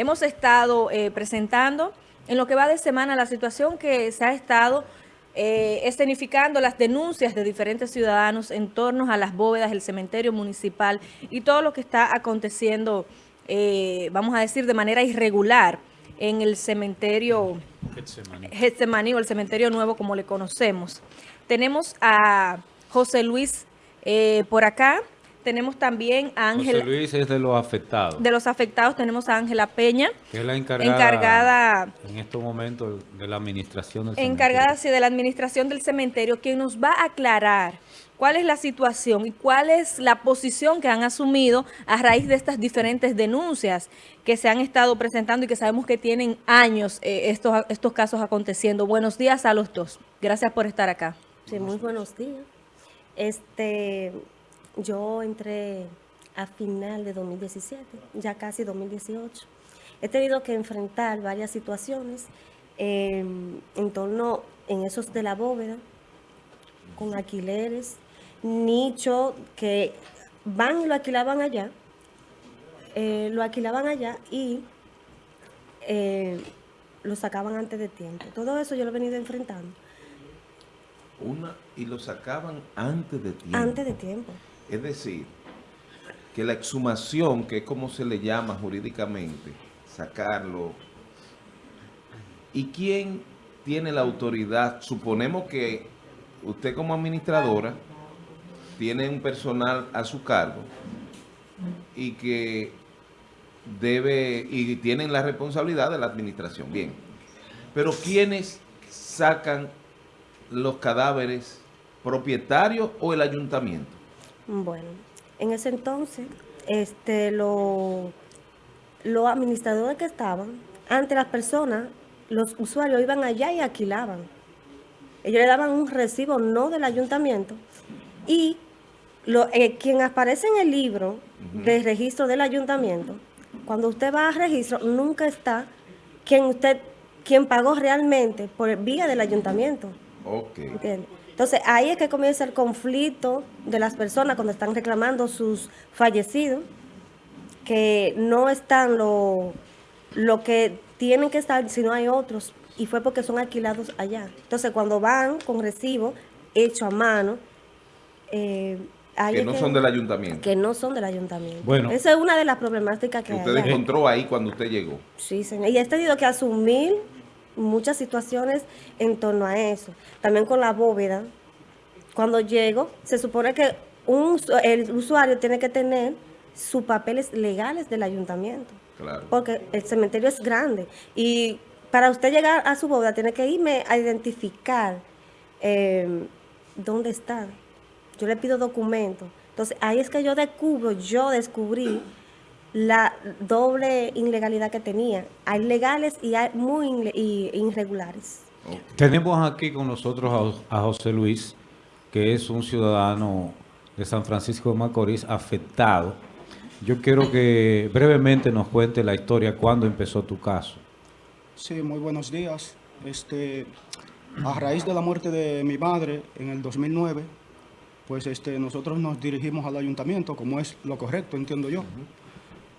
hemos estado eh, presentando. En lo que va de semana la situación que se ha estado eh, escenificando las denuncias de diferentes ciudadanos en torno a las bóvedas, el cementerio municipal y todo lo que está aconteciendo, eh, vamos a decir, de manera irregular en el cementerio Getsemaní. O el cementerio nuevo como le conocemos. Tenemos a José Luis eh, por acá, tenemos también a Ángela... José Luis es de los afectados. De los afectados tenemos a Ángela Peña. Que es la encargada, en estos momentos de la administración del Encargada, sí, de la administración del cementerio, quien nos va a aclarar cuál es la situación y cuál es la posición que han asumido a raíz de estas diferentes denuncias que se han estado presentando y que sabemos que tienen años eh, estos, estos casos aconteciendo. Buenos días a los dos. Gracias por estar acá. Sí, muy buenos días. Este, yo entré a final de 2017, ya casi 2018. He tenido que enfrentar varias situaciones em, en torno en esos de la bóveda, con alquileres, nicho que van y lo alquilaban allá, eh, lo alquilaban allá y eh, lo sacaban antes de tiempo. Todo eso yo lo he venido enfrentando. Una, y lo sacaban antes de tiempo. Antes de tiempo. Es decir, que la exhumación, que es como se le llama jurídicamente, sacarlo, ¿y quién tiene la autoridad? Suponemos que usted como administradora tiene un personal a su cargo y que debe, y tienen la responsabilidad de la administración, bien. Pero ¿quiénes sacan los cadáveres propietarios o el ayuntamiento? Bueno, en ese entonces, este, los administradores que estaban, ante las personas, los usuarios iban allá y alquilaban. Ellos le daban un recibo no del ayuntamiento y lo, eh, quien aparece en el libro de registro del ayuntamiento, cuando usted va a registro, nunca está quien usted, quien pagó realmente por vía del ayuntamiento. Ok. Entonces, ahí es que comienza el conflicto de las personas cuando están reclamando sus fallecidos, que no están lo, lo que tienen que estar, si no hay otros, y fue porque son alquilados allá. Entonces, cuando van con recibo hecho a mano, eh, que no son del ayuntamiento. Que no son del ayuntamiento. Bueno. Esa es una de las problemáticas que, usted encontró ahí cuando usted llegó. Sí, señor. Y he tenido que asumir muchas situaciones en torno a eso. También con la bóveda. Cuando llego, se supone que un, el usuario tiene que tener sus papeles legales del ayuntamiento. Claro. Porque el cementerio es grande. Y para usted llegar a su bóveda, tiene que irme a identificar eh, dónde está. Yo le pido documentos. Entonces, ahí es que yo descubro, yo descubrí la doble ilegalidad que tenía. Hay legales y hay muy irregulares. Tenemos aquí con nosotros a, José Luis, que es un ciudadano de San Francisco de Macorís afectado. Yo quiero que brevemente nos cuente la historia, cuándo empezó tu caso. Sí, muy buenos días. Este, a raíz de la muerte de mi madre en el 2009, pues este, nosotros nos dirigimos al ayuntamiento, como es lo correcto, entiendo yo.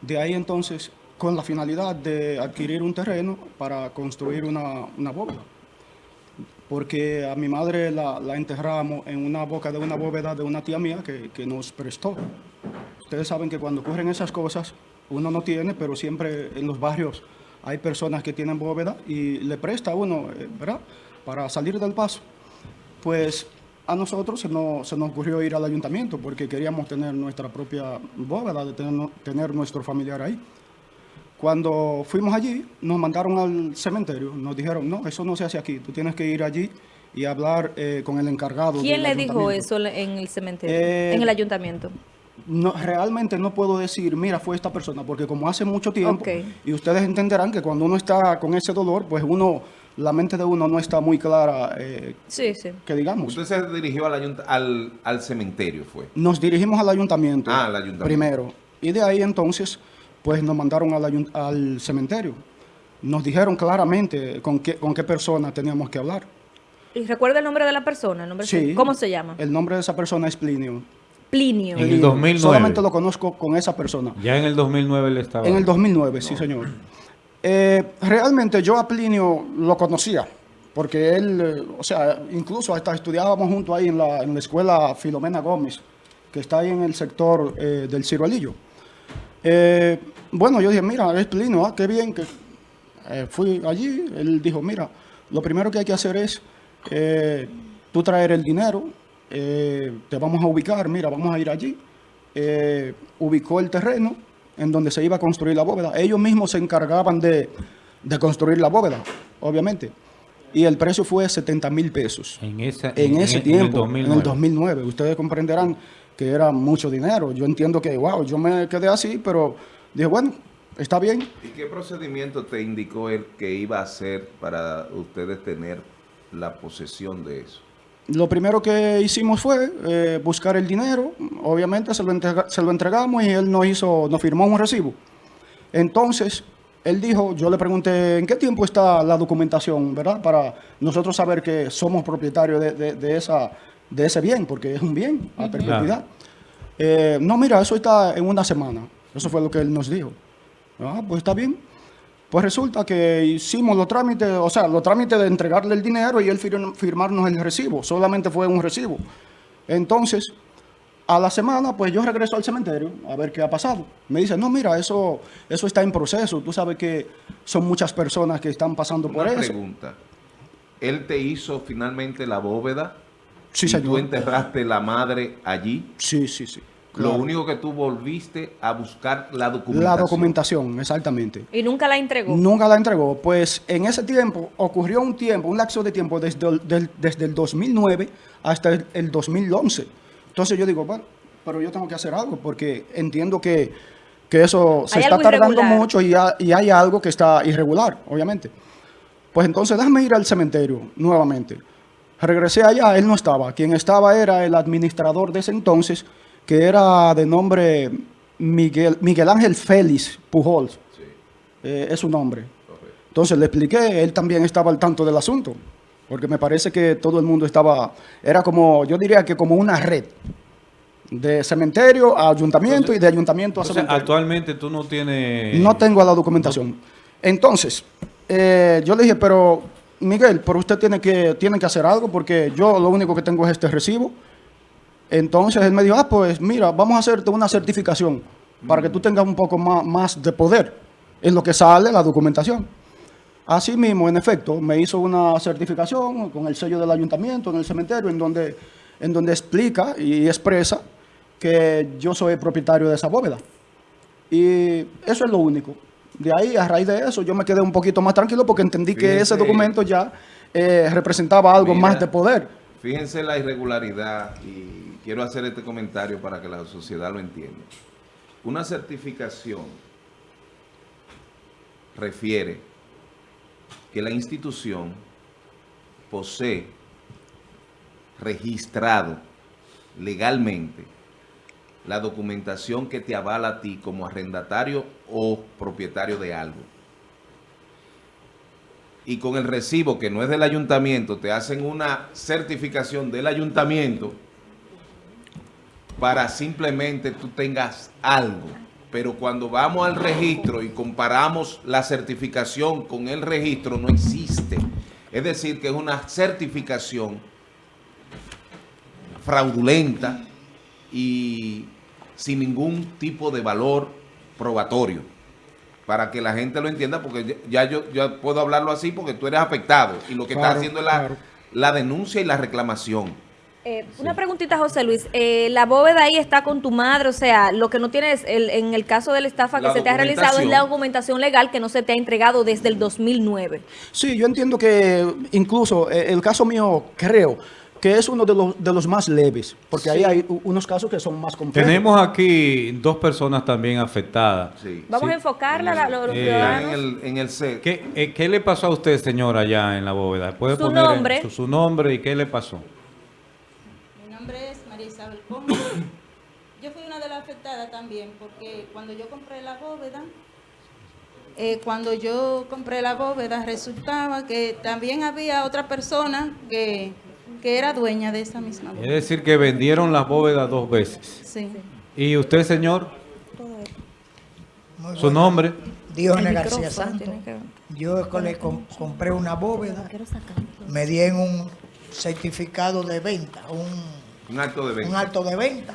De ahí entonces, con la finalidad de adquirir un terreno para construir una, una bóveda. Porque a mi madre la, enterramos en una boca de una bóveda de una tía mía que, que nos prestó. Ustedes saben que cuando ocurren esas cosas, uno no tiene, pero siempre en los barrios hay personas que tienen bóveda y le presta a uno, eh, ¿verdad? Para salir del paso. Pues a nosotros se nos, se nos, ocurrió ir al ayuntamiento porque queríamos tener nuestra propia bóveda, de tener, tener nuestro familiar ahí. Cuando fuimos allí, nos mandaron al cementerio, nos dijeron, no, eso no se hace aquí, tú tienes que ir allí y hablar eh, con el encargado. ¿Quién le dijo eso en el cementerio, eh, en el ayuntamiento? No, realmente no puedo decir, mira, fue esta persona, porque como hace mucho tiempo, y ustedes entenderán que cuando uno está con ese dolor, pues uno la mente de uno no está muy clara, eh, sí, sí. que digamos. ¿Usted se dirigió al, al, al, cementerio, fue? Nos dirigimos al ayuntamiento, ah, al ayuntamiento primero. Y de ahí entonces, pues nos mandaron al, al cementerio. Nos dijeron claramente con qué, con qué persona teníamos que hablar. ¿Y recuerda el nombre de la persona? nombre sí. ¿Cómo se llama? El nombre de esa persona es Plinio. Plinio. En el 2009. Solamente lo conozco con esa persona. Ya en el 2009 le estaba... En el 2009, sí, señor. Eh, realmente yo a Plinio lo conocía, porque él, eh, o sea, incluso hasta estudiábamos junto ahí en la, escuela Filomena Gómez, que está ahí en el sector eh, del Ciruelillo. Eh, bueno, yo dije, mira, es Plinio, ah, qué bien que fui allí. Él dijo, mira, lo primero que hay que hacer es tú traer el dinero, te vamos a ubicar, mira, vamos a ir allí. Ubicó el terreno en donde se iba a construir la bóveda. Ellos mismos se encargaban de, de construir la bóveda, obviamente. Y el precio fue 70 mil pesos. En, esa, En ese el tiempo, en el 2009. 2009. Ustedes comprenderán que era mucho dinero. Yo entiendo que, wow, yo me quedé así, pero dije, bueno, está bien. ¿Y qué procedimiento te indicó él que iba a hacer para ustedes tener la posesión de eso? Lo primero que hicimos fue eh, buscar el dinero, obviamente se lo, entrega- se lo entregamos y él nos hizo, nos firmó un recibo. Entonces, él dijo, yo le pregunté, ¿en qué tiempo está la documentación, verdad? Para nosotros saber que somos propietarios de, de- de esa, de ese bien, porque es un bien a perpetuidad. Eh, no, mira, eso está en una semana. Eso fue lo que él nos dijo. Ah, pues está bien. Pues resulta que hicimos los trámites, o sea, los trámites de entregarle el dinero y él fir- firmarnos el recibo. Solamente fue un recibo. Entonces, a la semana, pues yo regreso al cementerio a ver qué ha pasado. Me dice, no, mira, eso, eso está en proceso. Tú sabes que son muchas personas que están pasando por Una eso. pregunta. ¿Él te hizo finalmente la bóveda? Sí, y tú enterraste la madre allí? Sí, sí, sí. Lo único que tú volviste a buscar la documentación. La documentación, exactamente. Y nunca la entregó. Nunca la entregó. Pues en ese tiempo ocurrió un tiempo, un lapso de tiempo desde el, del- desde el 2009 hasta el, el 2011. Entonces yo digo, bueno, pero yo tengo que hacer algo porque entiendo que, que eso se está tardando irregular. mucho y, ha- y hay algo que está irregular, obviamente. Pues entonces déjame ir al cementerio nuevamente. Regresé allá, él no estaba. Quien estaba era el administrador de ese entonces, que era de nombre Miguel, Miguel Ángel Félix Pujols. Eh, es su nombre. Entonces le expliqué, él también estaba al tanto del asunto, porque me parece que todo el mundo estaba, era como, yo diría que como una red, de cementerio a ayuntamiento y de ayuntamiento a cementerio. actualmente tú no tienes... No tengo la documentación. Entonces, eh, yo le dije, pero Miguel, pero usted tiene que, tiene que hacer algo porque yo lo único que tengo es este recibo. Entonces él me dijo, ah, pues mira, vamos a hacerte una certificación para que tú tengas un poco más, más de poder en lo que sale la documentación. Así mismo, en efecto, me hizo una certificación con el sello del ayuntamiento en el cementerio en donde, en donde explica y expresa que yo soy propietario de esa bóveda. Y eso es lo único. De ahí, a raíz de eso, yo me quedé un poquito más tranquilo porque entendí que ese documento ya eh, representaba algo Mira. más de poder. Fíjense la irregularidad y quiero hacer este comentario para que la sociedad lo entienda. Una certificación refiere que la institución posee registrado legalmente la documentación que te avala a ti como arrendatario o propietario de algo. Y con el recibo que no es del ayuntamiento, te hacen una certificación del ayuntamiento para simplemente tú tengas algo. Pero cuando vamos al registro y comparamos la certificación con el registro, no existe. Es decir, que es una certificación fraudulenta y sin ningún tipo de valor probatorio. Para que la gente lo entienda, porque ya ya yo, yo puedo hablarlo así porque tú eres afectado y lo que Claro, está haciendo es la, la denuncia y la reclamación. Eh, Una preguntita, José Luis. Eh, la bóveda ahí está con tu madre, o sea, lo que no tienes, el- en el caso de la estafa que La se te ha realizado es la documentación. legal que no se te ha entregado desde el 2009. Sí, yo entiendo que incluso eh, el caso mío, creo que es uno de los, de los más leves, porque ahí hay unos casos que son más complejos. Tenemos aquí dos personas también afectadas. Sí. Vamos Sí. a enfocarla a los Eh, ciudadanos. en el, en el set. ¿Qué, eh, qué le pasó a usted, señora, allá en la bóveda? ¿Puede Su poner en- nombre. su, su nombre y qué le pasó? Mi nombre es María Isabel Conde. Yo fui una de las afectadas también porque cuando yo compré la bóveda, eh, cuando yo compré la bóveda resultaba que también había otra persona que, que era dueña de esa misma Es bóveda. decir, que vendieron las bóvedas dos veces. Sí. ¿Y usted, señor? Muy ¿Su buenas- nombre? Diógenes El García Santos. que. Yo le compré una bóveda, me dieron un certificado de venta, un, Un acto de un venta. acto de venta.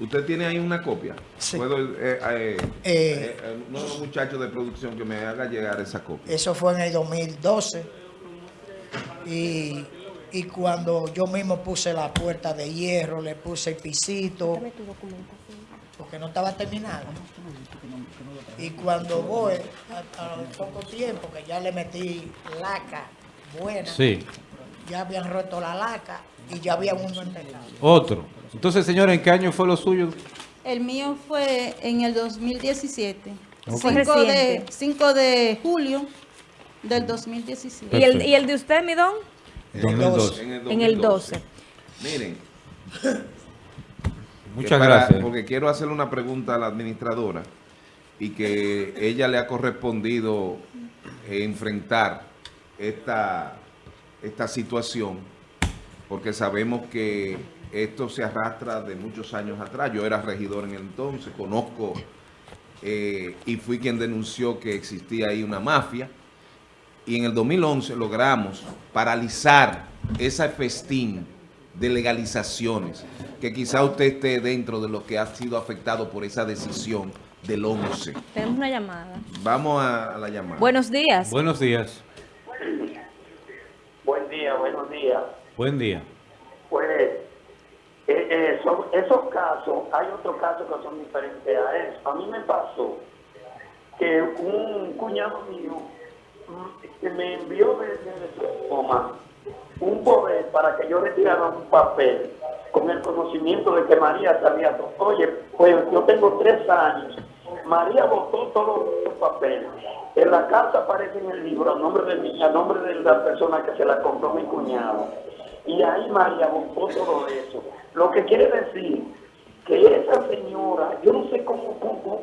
¿Usted tiene ahí una copia? Sí. ¿Puedo, eh, eh, eh, uno de los muchachos de producción que me haga llegar esa copia? Eso fue en el 2012. Y, y cuando yo mismo puse la puerta de hierro, le puse el pisito, Dame tu documentación. porque no estaba terminado. Y cuando voy, a, poco tiempo, que ya le metí laca buena, Sí, ya habían roto la laca y ya había uno entregado. otro. Entonces, señores, ¿en qué año fue lo suyo? El mío fue en el 2017. Ok. 5 de, Reciente. 5 de julio del 2017. ¿Y el. ¿Y el de usted, mi don? En el 2012. En el 12. Miren, Muchas para- gracias. Porque quiero hacerle una pregunta a la administradora y que ella le ha correspondido enfrentar esta, esta situación, porque sabemos que esto se arrastra de muchos años atrás. Yo era regidor en el entonces, conozco eh, y fui quien denunció que existía ahí una mafia. Y en el 2011 logramos paralizar esa festín de legalizaciones, que quizá usted esté dentro de lo que ha sido afectado por esa decisión del 11. Tenemos una llamada. Vamos a, a la llamada. Buenos días. Buenos días. Buen día, buenos días. Buen día. Esos casos, hay otros casos que son diferentes a eso. A mí me pasó que un cuñado mío me envió desde Roma un poder para que yo retirara un papel con el conocimiento de que María sabía. Oye, pues yo tengo tres años. María votó todos los papeles. En la carta aparece en el libro a nombre de mí, a nombre de la persona que se la compró mi cuñado. Y ahí María votó todo eso. Lo que quiere decir que esa señora, yo no sé cómo, cómo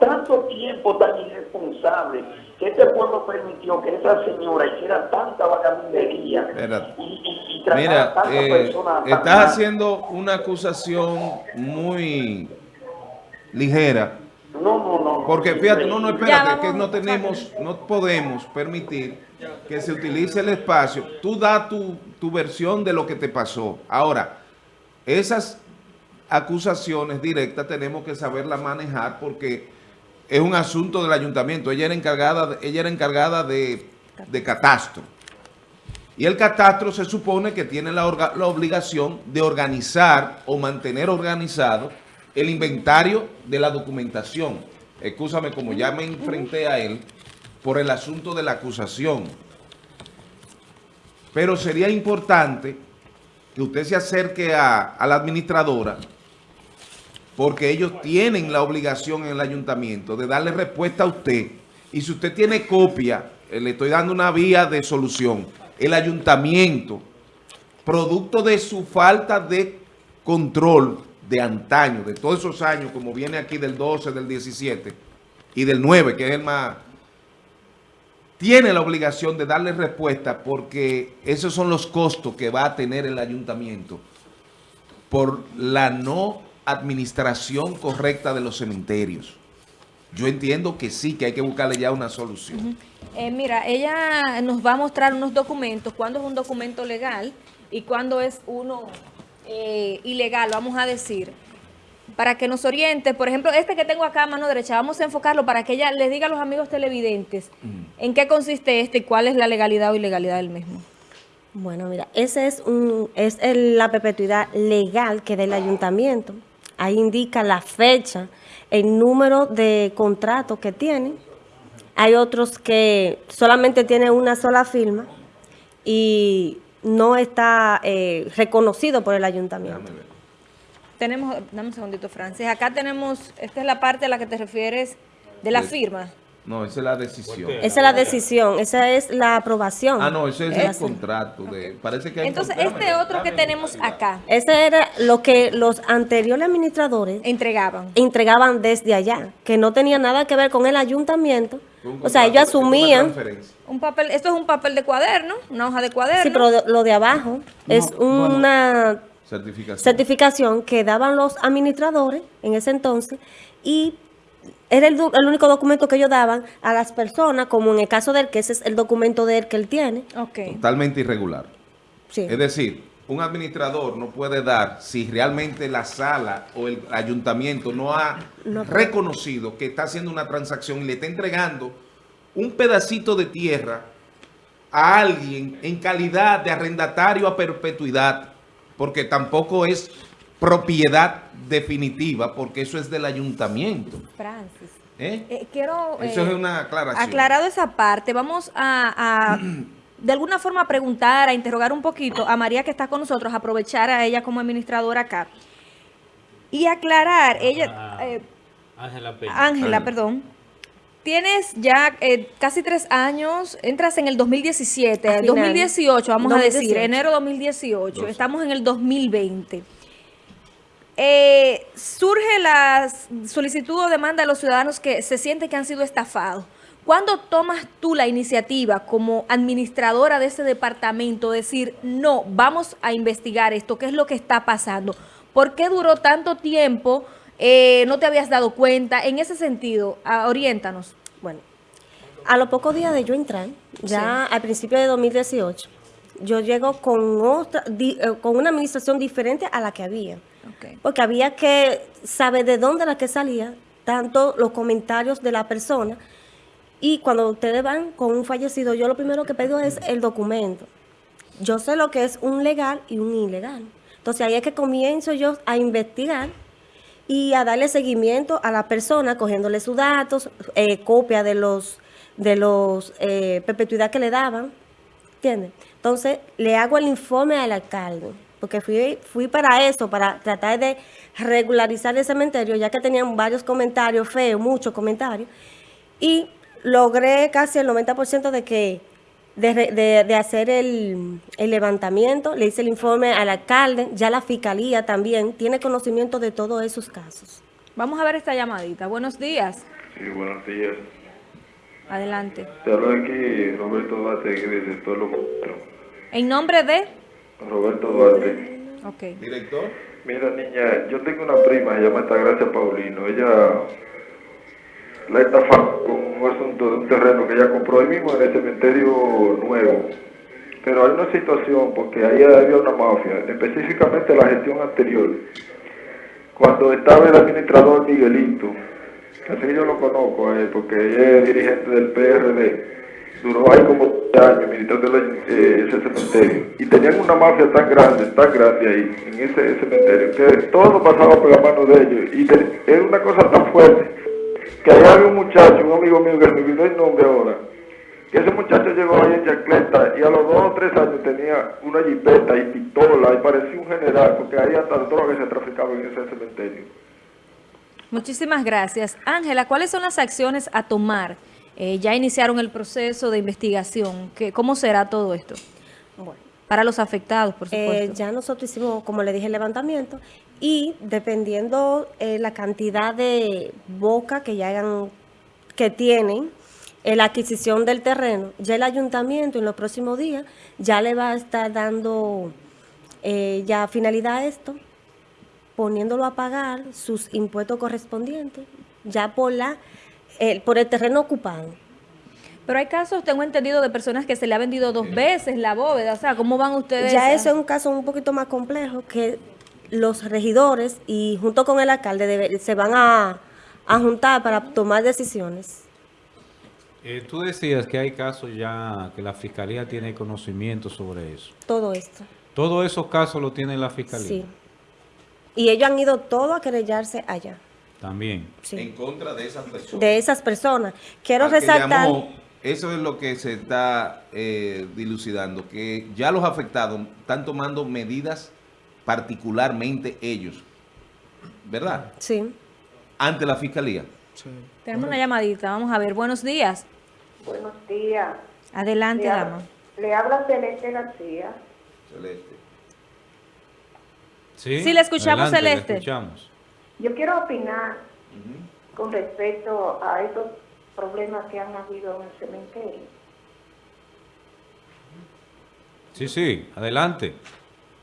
tanto tiempo tan irresponsable que este pueblo permitió que esa señora hiciera tanta vagabundería y, y, y tratara Mira, a eh, personas estás mal. haciendo una acusación muy ligera. No, no, no. Porque fíjate, no, no, espérate, que no tenemos, no podemos permitir que se utilice el espacio. Tú da tu, tu versión de lo que te pasó. Ahora, esas acusaciones directas tenemos que saberlas manejar porque es un asunto del ayuntamiento. Ella era encargada, ella era encargada de, catastro. Y el catastro se supone que tiene la, la obligación de organizar o mantener organizado el inventario de la documentación. Escúchame, como ya me enfrenté a él por el asunto de la acusación. Pero sería importante que usted se acerque a, la administradora porque ellos tienen la obligación en el ayuntamiento de darle respuesta a usted. Y si usted tiene copia, eh, le estoy dando una vía de solución. El ayuntamiento, producto de su falta de control de antaño, de todos esos años, como viene aquí del 12, del 17 y del 9, que es el más... Tiene la obligación de darle respuesta porque esos son los costos que va a tener el ayuntamiento por la no administración correcta de los cementerios. Yo entiendo que sí, que hay que buscarle ya una solución. Eh, mira, ella nos va a mostrar unos documentos, cuándo es un documento legal y cuándo es uno eh, ilegal, vamos a decir, para que nos oriente. Por ejemplo, este que tengo acá a mano derecha, vamos a enfocarlo para que ella les diga a los amigos televidentes en qué consiste este y cuál es la legalidad o ilegalidad del mismo. Bueno, mira, ese es un es el- la perpetuidad legal que da el ayuntamiento. Ahí indica la fecha, el número de contratos que tienen. Hay otros que solamente tienen una sola firma y no está eh, reconocido por el ayuntamiento. Tenemos, dame un segundito, Francis. Acá tenemos, esta es la parte a la que te refieres de la firma. No, esa es la decisión. Esa es la decisión, esa es la aprobación. Ah, no, ese es el contrato. De, parece que hay Entonces, este otro que tenemos acá, Ese era lo que los anteriores administradores entregaban. entregaban desde allá, que no tenía nada que ver con el ayuntamiento. Un O sea, ellos asumían. Un papel, esto es un papel de cuaderno, una hoja de cuaderno. sí, pero lo de abajo es bueno. una Certificación. certificación que daban los administradores en ese entonces y era el, único documento que ellos daban a las personas, como en el caso de él, que ese es el documento de él que él tiene. Totalmente irregular. Sí. Es decir, un administrador no puede dar si realmente la sala o el ayuntamiento no ha No. reconocido que está haciendo una transacción y le está entregando un pedacito de tierra a alguien en calidad de arrendatario a perpetuidad, porque tampoco es propiedad definitiva, porque eso es del ayuntamiento. Francis. ¿eh? Eh, quiero... Eso eh, es una aclaración. Aclarado esa parte, vamos a, a, de alguna forma preguntar, a interrogar un poquito a María que está con nosotros, aprovechar a ella como administradora acá y aclarar, ella, eh, Ángela Ángela. perdón, tienes ya eh, casi tres años, entras en el 2017, A final. 2018, vamos a decir, 2018. enero 2018, Doce. estamos en el 2020. Eh, surge la solicitud o demanda de los ciudadanos que se sienten que han sido estafados. ¿Cuándo tomas tú la iniciativa como administradora de ese departamento, decir, no, vamos a investigar esto, qué es lo que está pasando? ¿Por qué duró tanto tiempo? Eh, ¿No te habías dado cuenta? En ese sentido, ah, oriéntanos. Bueno, a los pocos días de yo entrar, ya al principio de 2018, yo llego con otra, di- eh, con una administración diferente a la que había. Porque había que saber de dónde era que salía, tanto los comentarios de la persona. Y cuando ustedes van con un fallecido, yo lo primero que pido es el documento. Yo sé lo que es un legal y un ilegal. Entonces ahí es que comienzo yo a investigar y a darle seguimiento a la persona, cogiéndole sus datos, eh, copia de los de los eh, perpetuidad que le daban, ¿entiendes? Entonces le hago el informe al alcalde, porque fui, fui para eso, para tratar de regularizar el cementerio, ya que tenían varios comentarios feos, muchos comentarios, y logré casi el 90% de que de, de- de hacer el, el levantamiento, le hice el informe al alcalde, ya la fiscalía también tiene conocimiento de todos esos casos. Vamos a ver esta llamadita. Buenos días. Sí, buenos días. Adelante. Te habla aquí Roberto Duarte desde el pueblo Costero. En nombre de... Roberto Duarte. Ok. Director. Mira, niña, yo tengo una prima, se llama Gracia Paulino. Ella la estafaron con un asunto de un terreno que ella compró ahí mismo en el cementerio nuevo. Pero hay una situación, porque ahí había una mafia, específicamente la gestión anterior. Cuando estaba el administrador Miguelito, así yo lo conozco a él, porque ella es dirigente del PRD, duró ahí como 10 años ministrando el- eh, ese cementerio. Y tenían una mafia tan grande, tan grande ahí, en ese cementerio, que todo pasaba por la mano de ellos. Y era una cosa tan fuerte, que allá había un muchacho, un amigo mío que me olvidó el nombre ahora, que ese muchacho llegó ahí en chancleta y a los dos o tres años tenía una jipeta y pistola y parecía un general, porque ahí hasta drogas se traficaban en ese cementerio. Muchísimas gracias. Ángela, ¿cuáles son las acciones a tomar? Eh, ya iniciaron el proceso de investigación. ¿Qué, ¿Cómo será todo esto? Bueno. Para los afectados, por Eh, supuesto. ya nosotros hicimos, como le dije, el levantamiento y dependiendo eh, la cantidad de boca que ya hayan, que tienen, la adquisición del terreno, ya el ayuntamiento en los próximos días ya le va a estar dando eh, ya finalidad a esto, poniéndolo a pagar sus impuestos correspondientes, ya por la eh, por el terreno ocupado. Pero hay casos, tengo entendido, de personas que se le ha vendido dos veces la bóveda. O sea, ¿cómo van ustedes? Ya a- eso es un caso un poquito más complejo que los regidores y junto con el alcalde debe- se van a, a juntar para tomar decisiones. Eh, tú decías que hay casos ya que la fiscalía tiene conocimiento sobre eso. Todo esto. Todos esos casos lo tiene la fiscalía. Sí. Y ellos han ido todo a querellarse allá. También. Sí. En contra de esas personas. De esas personas. Quiero Al que resaltar. llamó, eso es lo que se está eh, dilucidando, que ya los afectados están tomando medidas particularmente ellos, ¿verdad? Sí. Ante la fiscalía. Sí. Tenemos una llamadita, vamos a ver. Buenos días. Buenos días. Adelante, Le, dama. le habla Celeste García. Celeste. Sí, Sí, le escuchamos, Adelante, le Celeste. escuchamos. Yo quiero opinar con respecto a estos problemas que han habido en el cementerio. Sí, sí, adelante.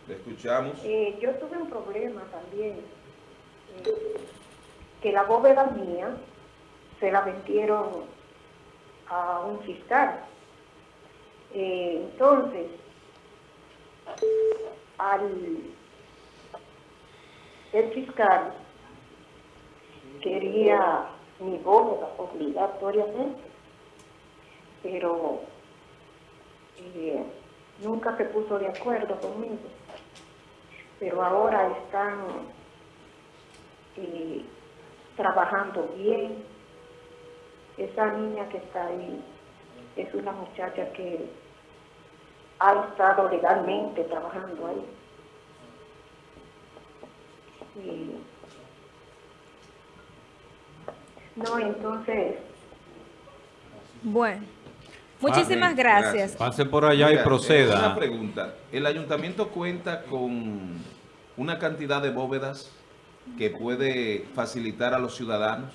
Le escuchamos. Eh, yo tuve un problema también, eh, que la bóveda mía se la vendieron a un fiscal. Eh, entonces, al el fiscal quería mi bóveda obligatoriamente, pero eh, nunca se puso de acuerdo conmigo. Pero ahora están eh, trabajando bien. Esa niña que está ahí es una muchacha que ha estado legalmente trabajando ahí. No, entonces, Bueno, muchísimas Ah, gracias. Pase por allá y Mira, proceda. Una pregunta. ¿El ayuntamiento cuenta con una cantidad de bóvedas que puede facilitar a los ciudadanos?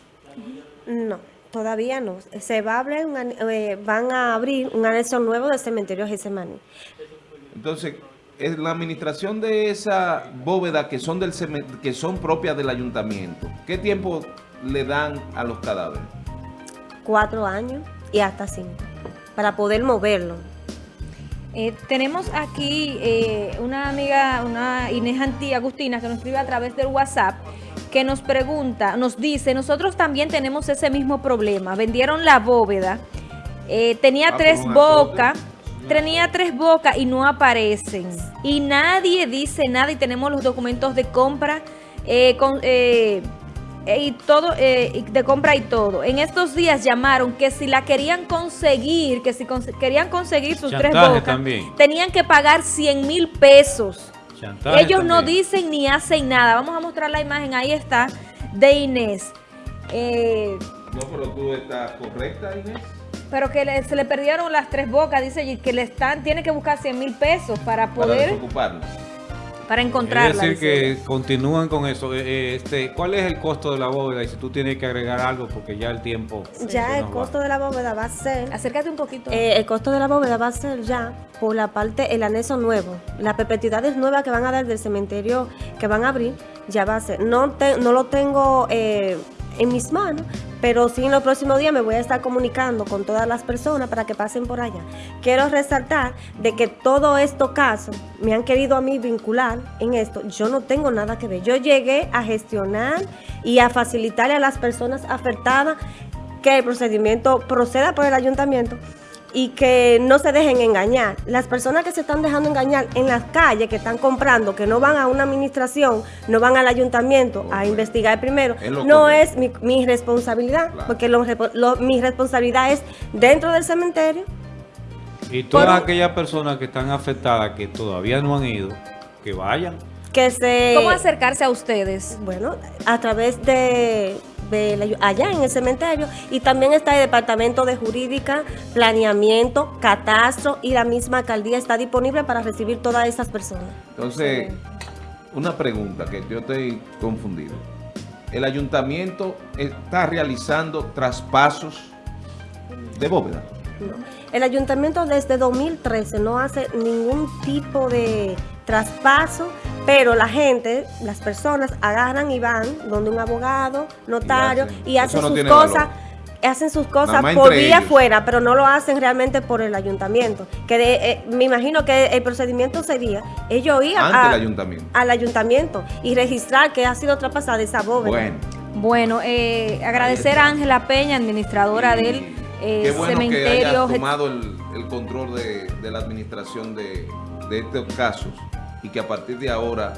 No, todavía no. Se va a abrir un eh, van a abrir un anexo nuevo del cementerio Getsemaní. Entonces, es la administración de esa bóveda que son del que son propias del ayuntamiento, ¿qué tiempo le dan a los cadáveres? Cuatro años y hasta cinco. Para poder moverlo. Eh, tenemos aquí eh, una amiga, una Inés Antí Agustina, que nos escribe a través del WhatsApp, que nos pregunta, nos dice, nosotros también tenemos ese mismo problema. Vendieron la bóveda, eh, tenía Ah, tres un azote. bocas, tenía tres bocas y no aparecen. Y nadie dice nada y tenemos los documentos de compra eh, con... eh, y todo eh, y de compra y todo. En estos días llamaron que si la querían conseguir, que si querían conseguir sus tres bocas, también. tenían que pagar 100 mil pesos. Chantaje Ellos no dicen ni hacen nada. Vamos a mostrar la imagen, ahí está, de Inés. Eh, No, pero tú estás correcta, Inés. pero que le- se le perdieron las tres bocas, dice y que le están, tiene que buscar 100 mil pesos para Para poder, desocuparlo. Para Es encontrarla. decir, dice. que continúan con eso. Eh, eh, este, ¿Cuál es el costo de la bóveda? Y si tú tienes que agregar algo, porque ya el tiempo... Ya el va. costo de la bóveda va a ser... Acércate un poquito. Eh, el costo de la bóveda va a ser ya por la parte, el anexo nuevo. Las perpetuidades nuevas que van a dar del cementerio que van a abrir, ya va a ser. No, te- no lo tengo eh, en mis manos, pero sí en los próximos días me voy a estar comunicando con todas las personas para que pasen por allá. Quiero resaltar de que todos estos casos me han querido a mí vincular en esto. Yo no tengo nada que ver. Yo llegué a gestionar y a facilitarle a las personas afectadas que el procedimiento proceda por el ayuntamiento y que no se dejen engañar. Las personas que se están dejando engañar en las calles, que están comprando, que no van a una administración, no van al ayuntamiento a investigar primero, no es mi, mi responsabilidad, Claro. porque lo mi responsabilidad es dentro del cementerio. Y todas Por- aquellas personas que están afectadas, que todavía no han ido, que vayan. Que se... ¿Cómo acercarse a ustedes? Bueno, a través de, de la- allá en el cementerio y también está el departamento de jurídica, planeamiento, catastro y la misma alcaldía está disponible para recibir todas esas personas. Entonces, una pregunta que yo estoy confundido. ¿El ayuntamiento está realizando traspasos de bóveda? No. El ayuntamiento desde 2013 no hace ningún tipo de traspaso, pero la gente, las personas agarran y van donde un abogado, notario hacen. y hacen no sus cosas. valor. Hacen sus cosas por vía ellos. fuera, pero no lo hacen realmente por el ayuntamiento. Que de- eh, me imagino que el procedimiento sería ellos ir Ante a- el ayuntamiento. al ayuntamiento y registrar que ha sido traspasada esa bóveda. Bueno, Bueno, eh, agradecer a Ángela Peña, administradora y del eh, qué bueno que cementerio. hayas tomado el, el control de, de la administración de, de estos casos y que a partir de ahora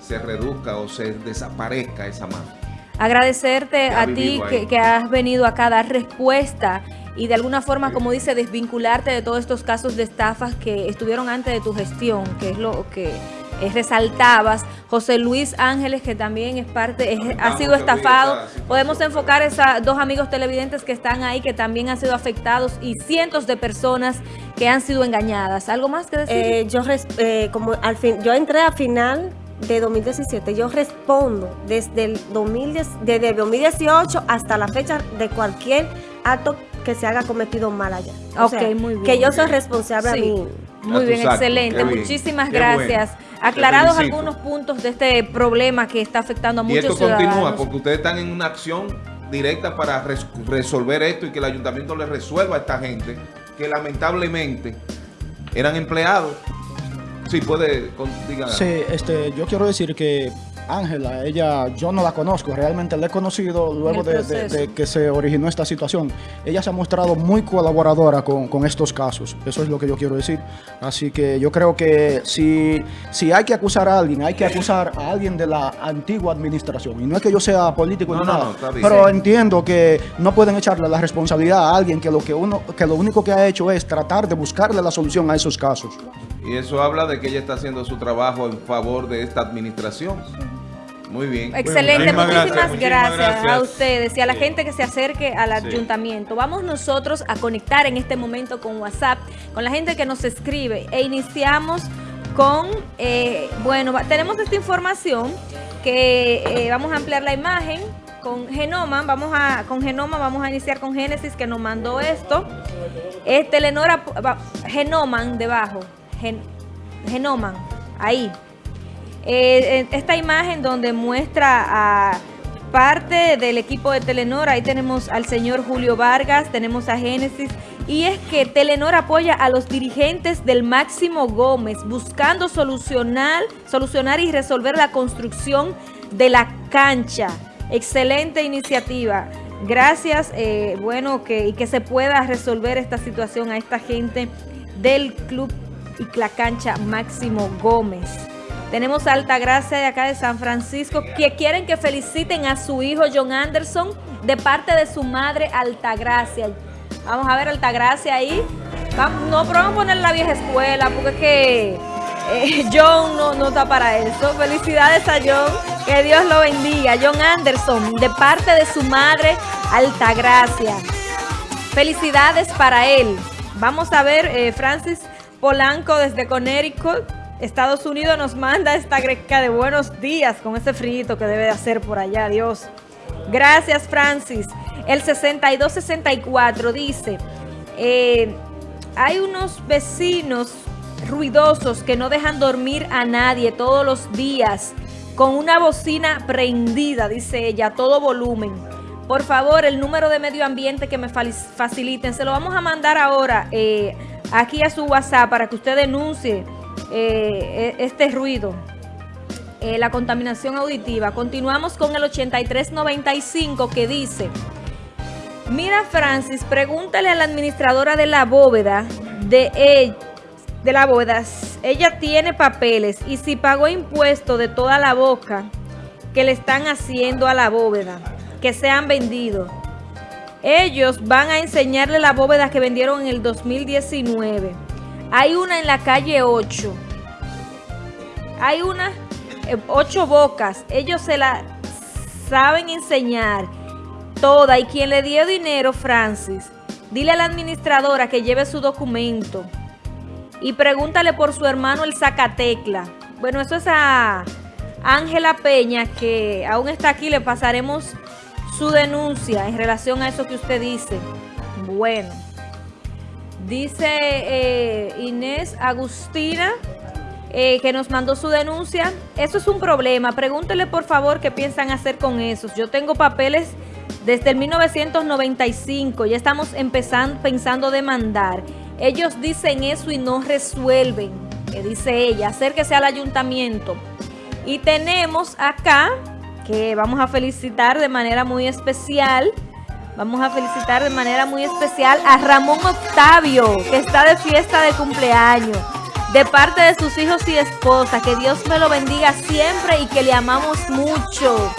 se reduzca o se desaparezca esa mafia. Agradecerte a ti que has venido acá a dar respuesta y de alguna forma, como dice, desvincularte de todos estos casos de estafas que estuvieron antes de tu gestión, que es lo que eh, resaltabas. José Luis Ángeles, que también es parte, es- ha sido estafado. Podemos enfocar a esos dos amigos televidentes que están ahí, que también han sido afectados y cientos de personas que han sido engañadas. ¿Algo más que decir? Eh, yo res- eh, como al fin, yo entré a final de 2017. Yo respondo desde el 2010, desde el 2018 hasta la fecha de cualquier acto que se haga cometido mal allá. O Ok, sea, muy bien. Que yo soy responsable Sí. a mí. Muy bien, excelente. Bien. Muchísimas Qué gracias. bueno. Aclarados algunos puntos de este problema que está afectando a Y muchos esto ciudadanos. continúa porque ustedes están en una acción directas para res- resolver esto y que el ayuntamiento le resuelva a esta gente que lamentablemente eran empleados. Sí, puede, con- diga. Sí, este, yo quiero decir que Ángela, ella, yo no la conozco, realmente la he conocido luego de, de- proceso. de que se originó esta situación. Ella se ha mostrado muy colaboradora con, con estos casos, eso es lo que yo quiero decir. Así que yo creo que si, si hay que acusar a alguien, hay que acusar a alguien de la antigua administración. Y no es que yo sea político No, ni no, nada, no, pero entiendo que no pueden echarle la responsabilidad a alguien que lo, que, uno, que lo único que ha hecho es tratar de buscarle la solución a esos casos. Y eso habla de que ella está haciendo su trabajo en favor de esta administración. Muy bien. Excelente, Muchísimas muchísimas gracias, gracias, muchísimas a gracias. ustedes y a la gente que se acerque al Sí. ayuntamiento. Vamos nosotros a conectar en este momento con WhatsApp, con la gente que nos escribe e iniciamos con, eh, bueno, tenemos esta información que eh, vamos a ampliar la imagen con Genoma, vamos a, con Genoma vamos a iniciar con Génesis que nos mandó esto. Es Telenora, va- Genoman debajo, Gen- Genoman, ahí. Eh, esta imagen donde muestra a parte del equipo de Telenor, ahí tenemos al señor Julio Vargas, tenemos a Génesis, y es que Telenor apoya a los dirigentes del Máximo Gómez, buscando solucionar, solucionar y resolver la construcción de la cancha. Excelente iniciativa. Gracias, eh, bueno, que, y que se pueda resolver esta situación a esta gente del club y la cancha Máximo Gómez. Tenemos a Altagracia de acá de San Francisco que quieren que feliciten a su hijo John Anderson de parte de su madre Altagracia. Vamos a ver Altagracia ahí. No, pero vamos a poner la vieja escuela porque es que eh, John no, no está para eso. Felicidades a John. Que Dios lo bendiga. John Anderson de parte de su madre Altagracia. Felicidades para él. Vamos a ver, eh, Francis Polanco desde Connecticut, Estados Unidos, nos manda esta greca de buenos días con ese frío que debe de hacer por allá, Dios. Gracias, Francis. El 6264 dice, eh, hay unos vecinos ruidosos que no dejan dormir a nadie todos los días con una bocina prendida, dice ella, a todo volumen. Por favor, el número de medio ambiente que me faciliten, se lo vamos a mandar ahora eh, aquí a su WhatsApp para que usted denuncie eh, e- este ruido, eh, la contaminación auditiva. Continuamos con el 8395 que dice, mira Francis, pregúntale a la administradora de la bóveda de, de la bóveda, ella tiene papeles y si pagó impuesto de toda la boca que le están haciendo a la bóveda, que se han vendido. Ellos van a enseñarle la bóveda que vendieron en el 2019. Hay una en la calle 8. Hay una, eh, ocho bocas. Ellos se la saben enseñar toda. Y quien le dio dinero, Francis, dile a la administradora que lleve su documento. Y pregúntale por su hermano el Zacatecla. Bueno, eso es a Ángela Peña, que aún está aquí. Le pasaremos su denuncia en relación a eso que usted dice. Bueno. Dice eh, Inés Agustina eh, que nos mandó su denuncia. Eso es un problema. Pregúntele por favor qué piensan hacer con esos. Yo tengo papeles desde el 1995. Ya estamos empezando, pensando demandar. Ellos dicen eso y no resuelven. Que dice ella, acérquese al ayuntamiento. Y tenemos acá, que vamos a felicitar de manera muy especial, vamos a felicitar de manera muy especial a Ramón Octavio, que está de fiesta de cumpleaños, de parte de sus hijos y esposa. Que Dios me lo bendiga siempre y que le amamos mucho.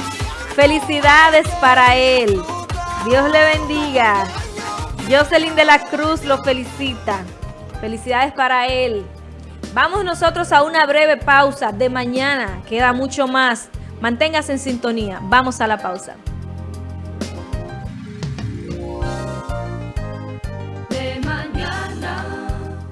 Felicidades para él. Dios le bendiga. Jocelyn de la Cruz lo felicita. Felicidades para él. Vamos nosotros a una breve pausa de mañana. Queda mucho más. Manténgase en sintonía. Vamos a la pausa.